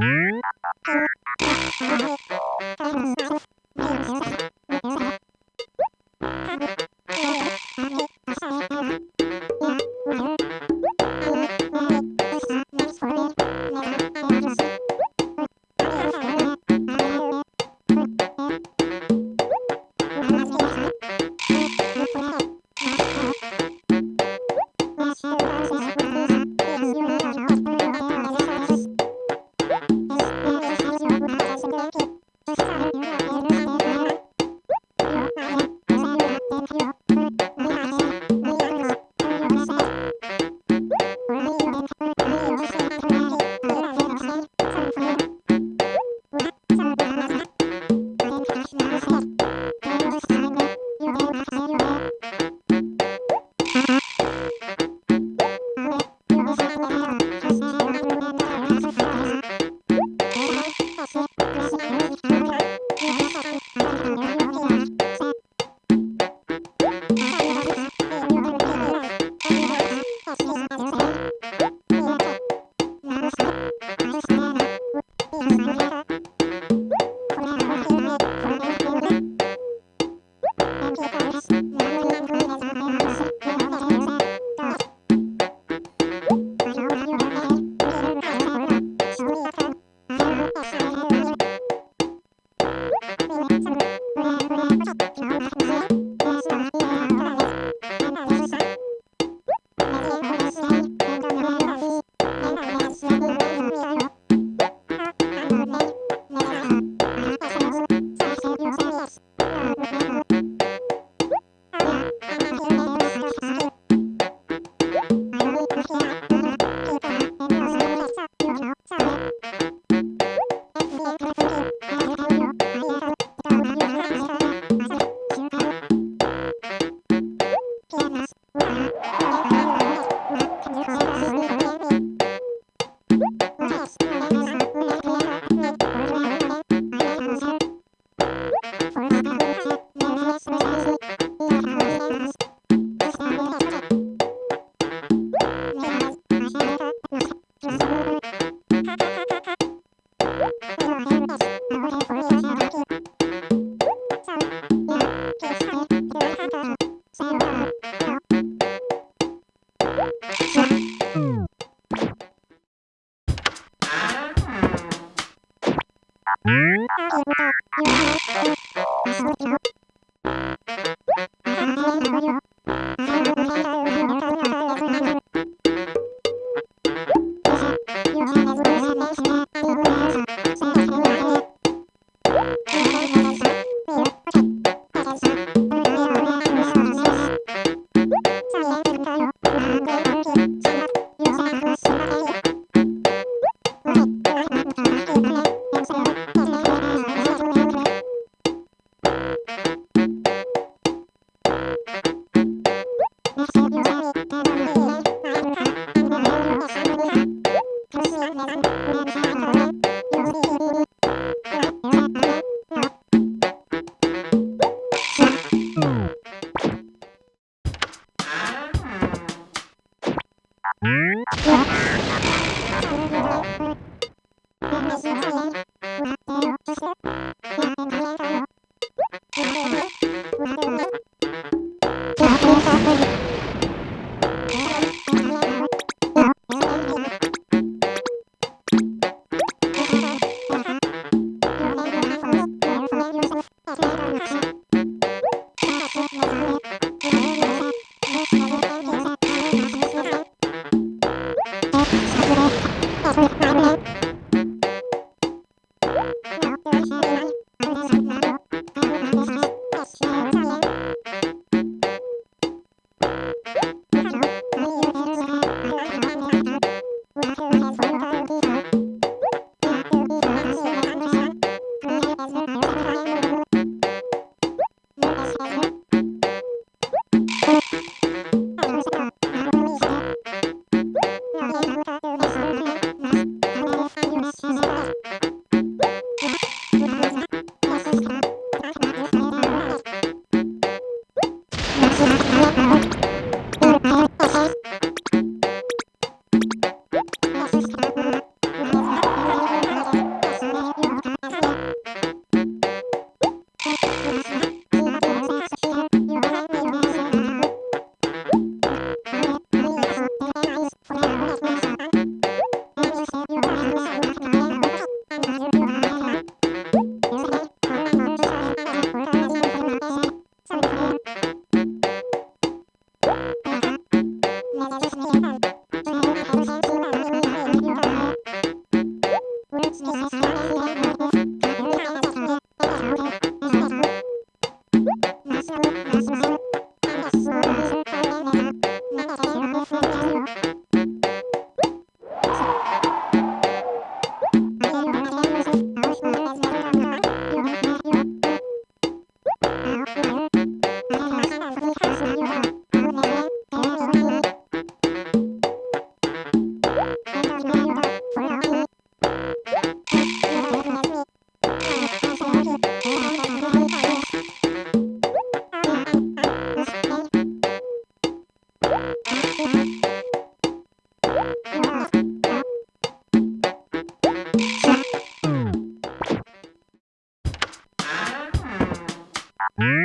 Thank you.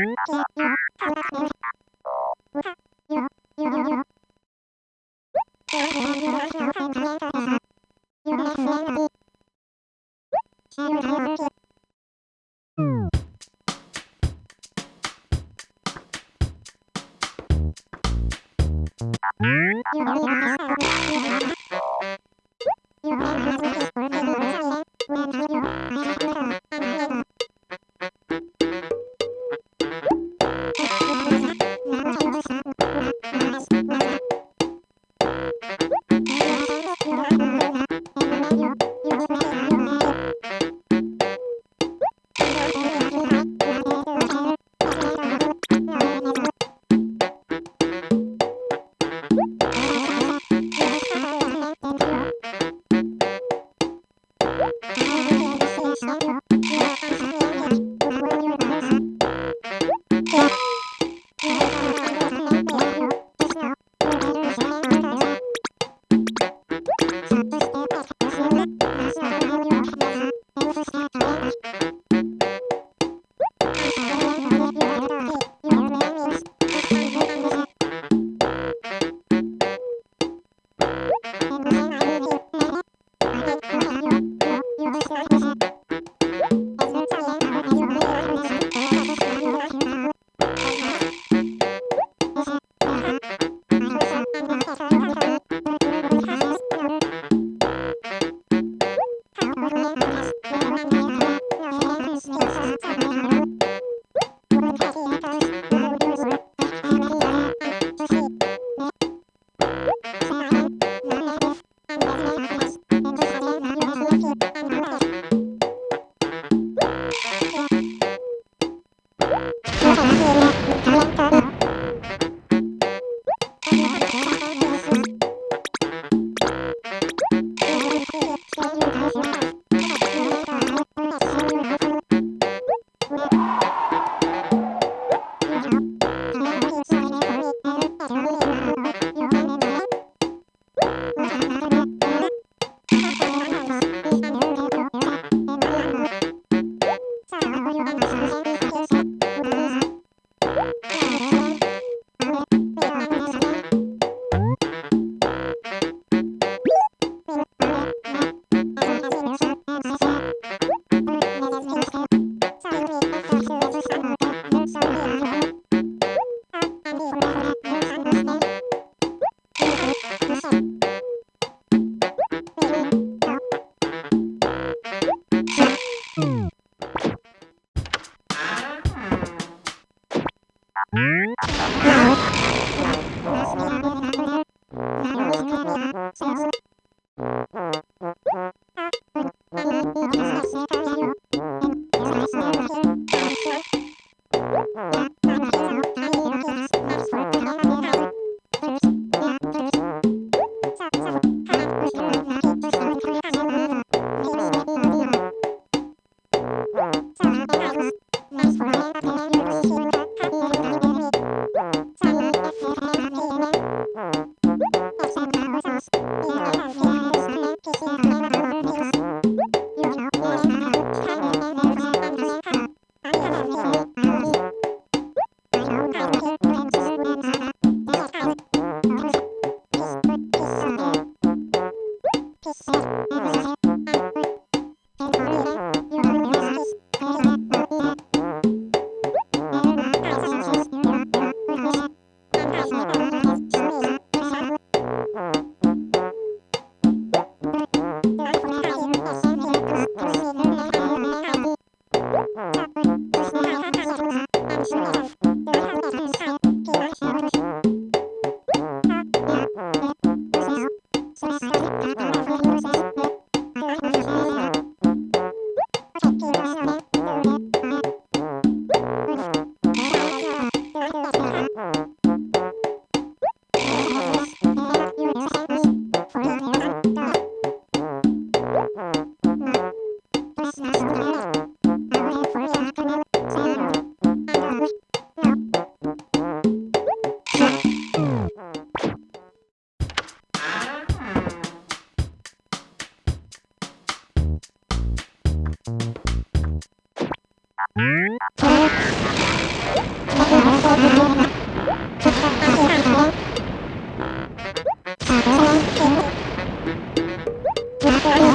Thank you. Bye.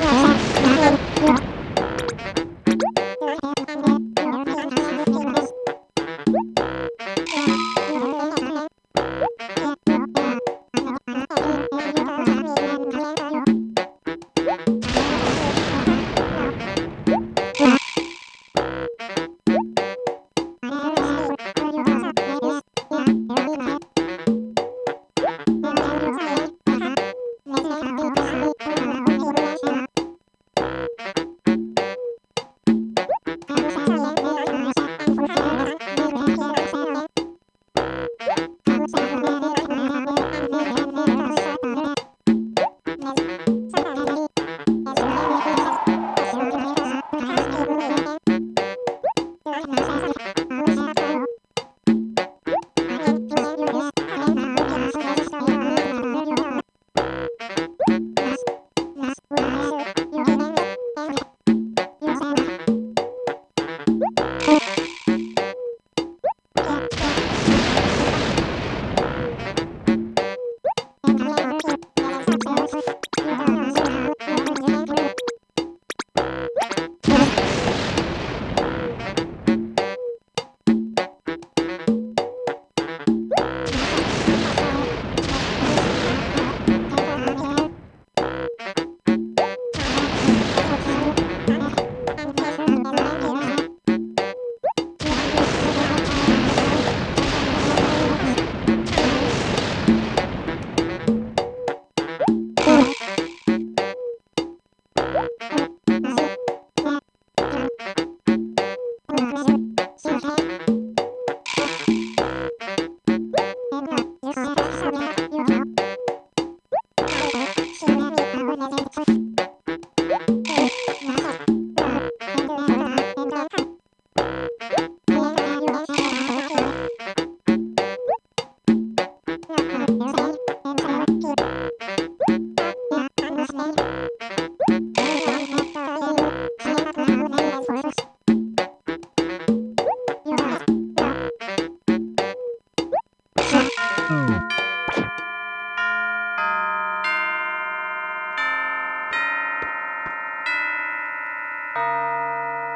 哇哇哇哇哇 vamos